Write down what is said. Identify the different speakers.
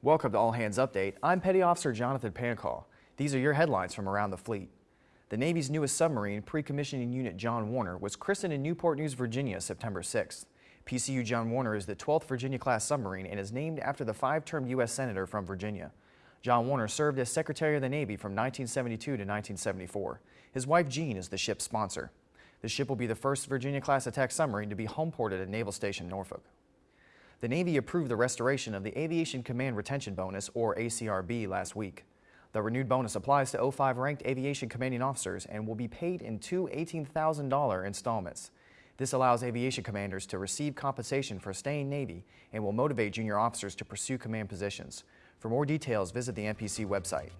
Speaker 1: Welcome to All Hands Update. I'm Petty Officer Jonathan Pancall. These are your headlines from around the fleet. The Navy's newest submarine, Pre-Commissioning Unit John Warner, was christened in Newport News, Virginia, September 6th. PCU John Warner is the 12th Virginia-class submarine and is named after the five-term U.S. Senator from Virginia. John Warner served as Secretary of the Navy from 1972 to 1974. His wife Jean is the ship's sponsor. The ship will be the first Virginia-class attack submarine to be homeported at Naval Station Norfolk. The Navy approved the restoration of the Aviation Command Retention Bonus, or ACRB, last week. The renewed bonus applies to 05 ranked aviation commanding officers and will be paid in two $18,000 installments. This allows aviation commanders to receive compensation for staying Navy and will motivate junior officers to pursue command positions. For more details, visit the NPC website.